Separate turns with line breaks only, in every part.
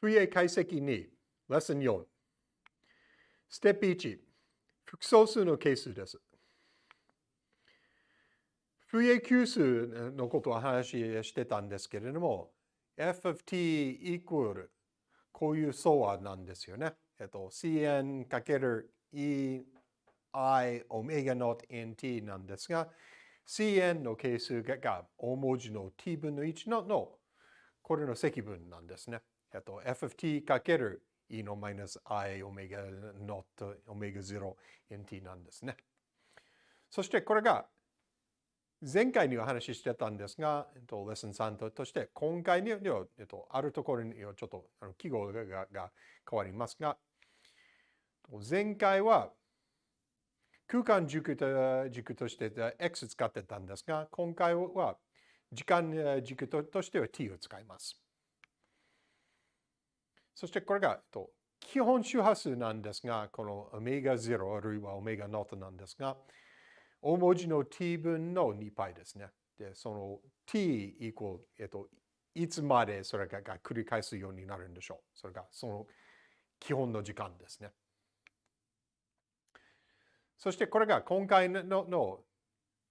冬へ解析2、レッスン4。ステップ1、複素数の係数です。フリエ級数のことを話してたんですけれども、f of t イコールこういう相和なんですよね。えっと、cn かける e i オメガノット nt なんですが、cn の係数が大文字の t 分の1ののこれの積分なんですね。えっと、f of t かける e のマイナス i オメガノットオメガ0 nt なんですね。そしてこれが前回にお話ししてたんですが、えっと、レッスン3として、今回には、えっと、あるところにはちょっとあの記号がが変わりますが、前回は空間軸と軸として x 使ってたんですが、今回は時間軸としては t を使います。そしてこれが、えっと、基本周波数なんですが、このオメガ0あるいはオメガノートなんですが、大文字の t 分の2 π ですね。で、その t イコール、えっと、いつまでそれが繰り返すようになるんでしょう。それがその基本の時間ですね。そしてこれが今回のの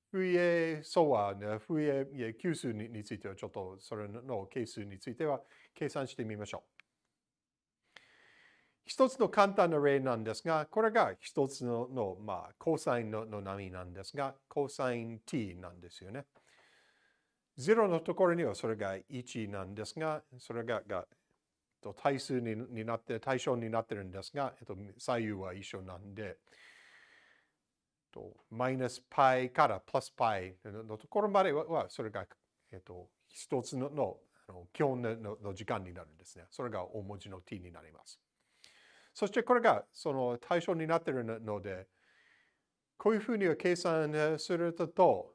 フイエソワ、フイエ級数についてはちょっとそれの係数については計算してみましょう。一つの簡単な例なんですが、これが一つのの、まあ、コサインのの波なんですが、コサイン t なんですよね。0のところにはそれが1なんですが、それがが対数にになって、対象になってるんですが、えっと、左右は一緒なんで、とマイナス π からプラス π のところまでは、それが、えっと、一つののあの基本のの時間になるんですね。それが大文字の t になります。そしてこれがその対象になっているので、こういうふうに計算すると、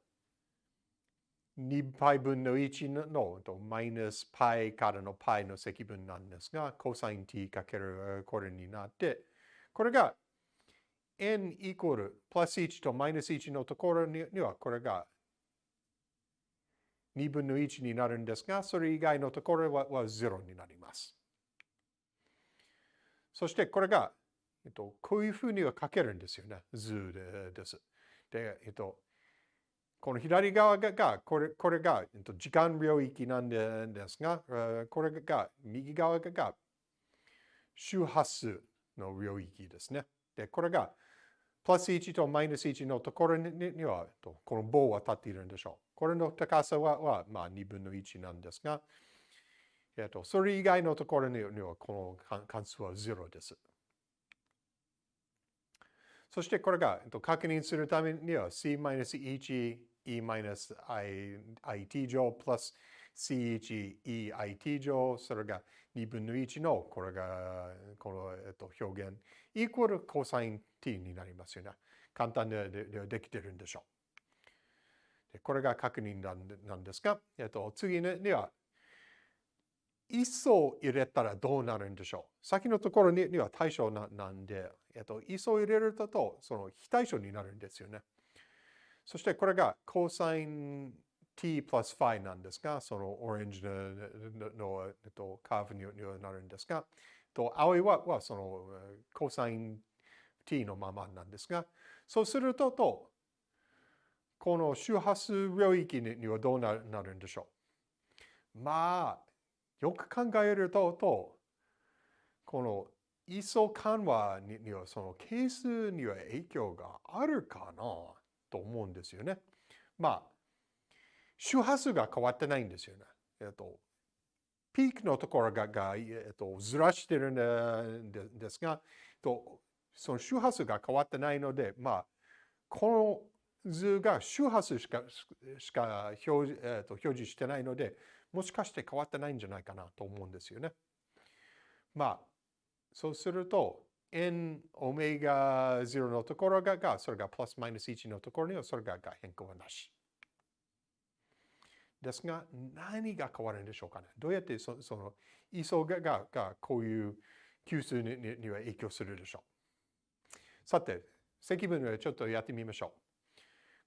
2π 分の1のマイナスパイからのパイの積分なんですが、コサイン t かけるこれになって、これが n イコールプラス1とマイナス1のところにはこれが2分の1になるんですが、それ以外のところはは0になります。そしてこれが、えっと、こういうふうには書けるんですよね。図です。で、えっと、この左側が、これこれが、えっと、時間領域なんですが、これが、右側が周波数の領域ですね。で、これが、プラス1とマイナス1のところには、この棒は立っているんでしょう。これの高さは、はまあ、2分の1なんですが、えっと、それ以外のところにはこの関数は0です。そしてこれが、確認するためには c-1 e-it 乗 plus c1 e-it 乗、それが2分の1の、これが、この、えっと、表現、イコールコサイン t になりますよね。簡単ででできてるんでしょう。これが確認なんですが、えっと、次には、一層入れたらどうなるんでしょう？先のところには対象なんで、えっと、一層入れると、その非対称になるんですよね。そしてこれが cosine t plus phi なんですが、そのオレンジのの、えっと、カーブにはなるんですが、と青いははその cosine t のままなんですが、そうすると、とこの周波数領域にはどうなるんでしょうまあ、よく考えると、この位相緩和にはその係数には影響があるかなと思うんですよね。まあ、周波数が変わってないんですよね。えっと、ピークのところがが、えっと、ずらしてるんですが、とその周波数が変わってないので、まあ、この図が周波数しかしか表,、えっと、表示してないので、もしかして変わってないんじゃないかなと思うんですよね。まあ、そうすると、n オメガ0のところが、がそれがプラスマイナス1のところにはそれが変更はなし。ですが、何が変わるんでしょうかね。どうやってそその位相がががこういう級数にには影響するでしょう。さて、積分をちょっとやってみましょう。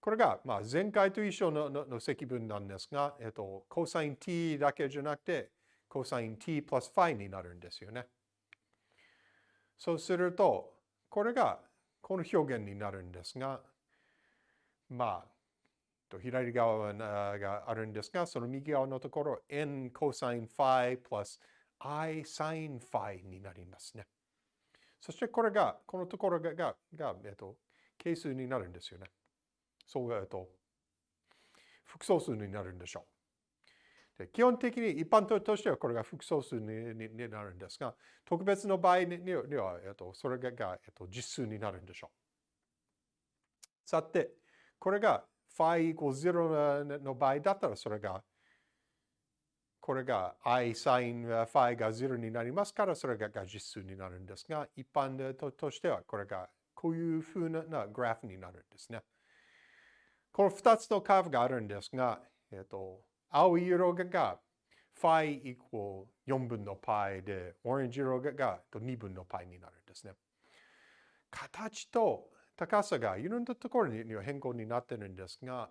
これが、まあ、前回と一緒ののの積分なんですが、えっと、コサイン t だけじゃなくて、コサイン t プラスファイになるんですよね。そうすると、これがこの表現になるんですが、まあ、左側があるんですが、その右側のところ、n コサインファイプラス i サインファイになりますね。そしてこれが、このところが、が、がえっと、係数になるんですよね。そう、えっと、複素数になるんでしょう。で基本的に一般としてはこれが複素数になるんですが、特別の場合には、えっと、それが、えっと、実数になるんでしょう。さて、これが phi equals 0の場合だったらそれがこれが i sin phi が0になりますから、それが実数になるんですが、一般ととしてはこれがこういうふうなグラフになるんですね。この2つのカーブがあるんですが、えっと、青い色が phi equal 4分の π で、オレンジ色が2分の π になるんですね。形と高さがいろんなところには変更になってるんですが、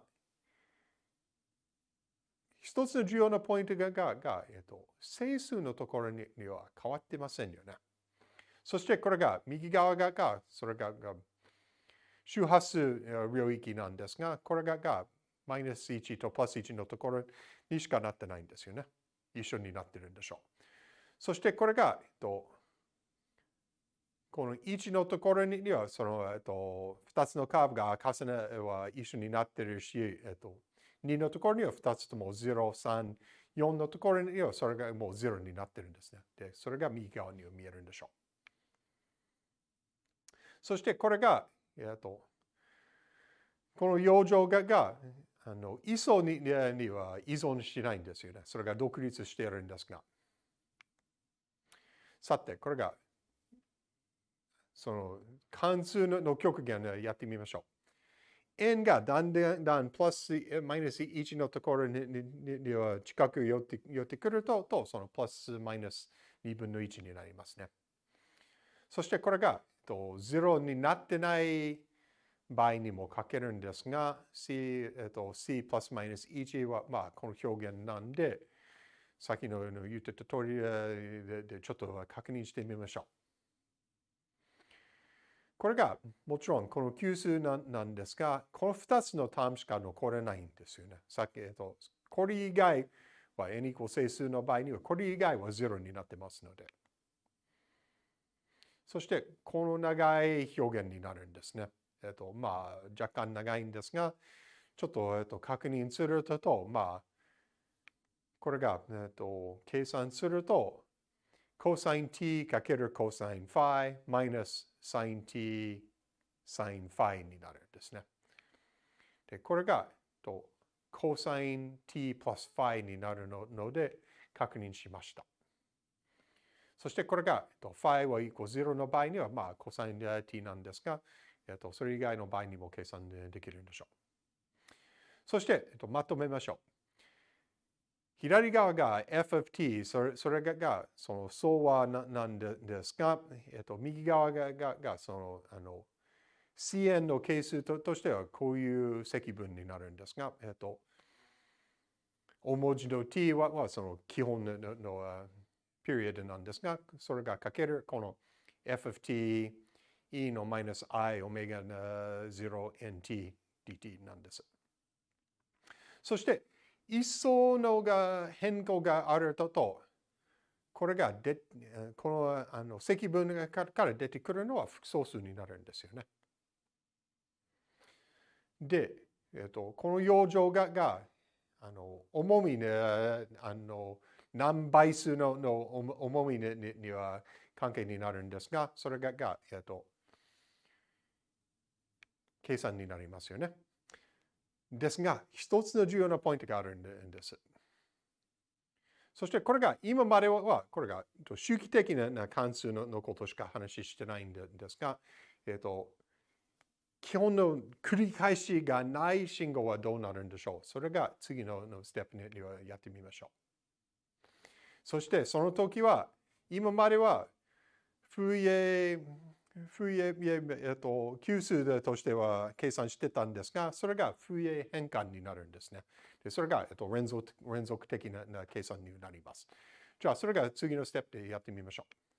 一つの重要なポイントが、ががえっと、整数のところには変わってませんよね。そしてこれが右側が、がそれがが周波数領域なんですが、これがマイナス1とプラス1のところにしかなってないんですよね。一緒になってるんでしょう。そしてこれが、えっと、この1のところには、その、えっと、2つのカーブが重ねは一緒になってるし、えっと、2のところには2つとも0、3、4のところにはそれがもう0になってるんですね。で、それが右側には見えるんでしょう。そしてこれが、えっと、この養生ががあの位相にには依存しないんですよね。それが独立しているんですが。さて、これが、その関数の極限でやってみましょう。n がだんだんだんプラスマイナス1のところにには近く寄って寄ってくると、とそのプラスマイナス2分の1になりますね。そしてこれがえっと0になってない場合にも書けるんですが、c, えっと、c プラスマイナス1は、まあ、この表現なんで、さっきの言ってた通りでちょっと確認してみましょう。これがもちろんこの級数なんですが、この2つのタームしか残れないんですよね。さっき、えっと、これ以外は n イコ整数の場合には、これ以外は0になってますので。そして、この長い表現になるんですね。えっと、まあ、若干長いんですが、ちょっと、えっと、確認すると、まあ、これが、えっと、計算すると、cosine t かける cosine phi マイナス sin t sin phi になるんですね。で、これがえっと cosine t plus phi になるので確認しました。そしてこれが、えっと、phi は equal 0の場合には、まあ、cosine t なんですが、えっと、それ以外の場合にも計算できるんでしょう。そして、えっと、まとめましょう。左側が f of t、それそれがその相和なんですが、えっと、右側がががそのあの cn の係数ととしてはこういう積分になるんですが、えっと、大文字の t ははその基本ののピリオドなんですが、それがかけるこの f of t e のマイナス i オメガ 0nt dt なんです。そして、一層のが変更があるとと、これがでこのあの積分から出てくるのは複素数になるんですよね。で、えっと、この養生ががあの重みねあの何倍数のの重みにには関係になるんですが、それがが、えっと、計算になりますよね。ですが、一つの重要なポイントがあるんです。そしてこれが今までは、これが周期的な関数のことしか話してないんですが、えっと、基本の繰り返しがない信号はどうなるんでしょう？それが次のステップにはやってみましょう。そしてその時は、今までは、フイエフイエ、えっと、級数としては計算してたんですが、それがフイエ変換になるんですね。でそれが、えっと、連続連続的な計算になります。じゃあ、それが次のステップでやってみましょう。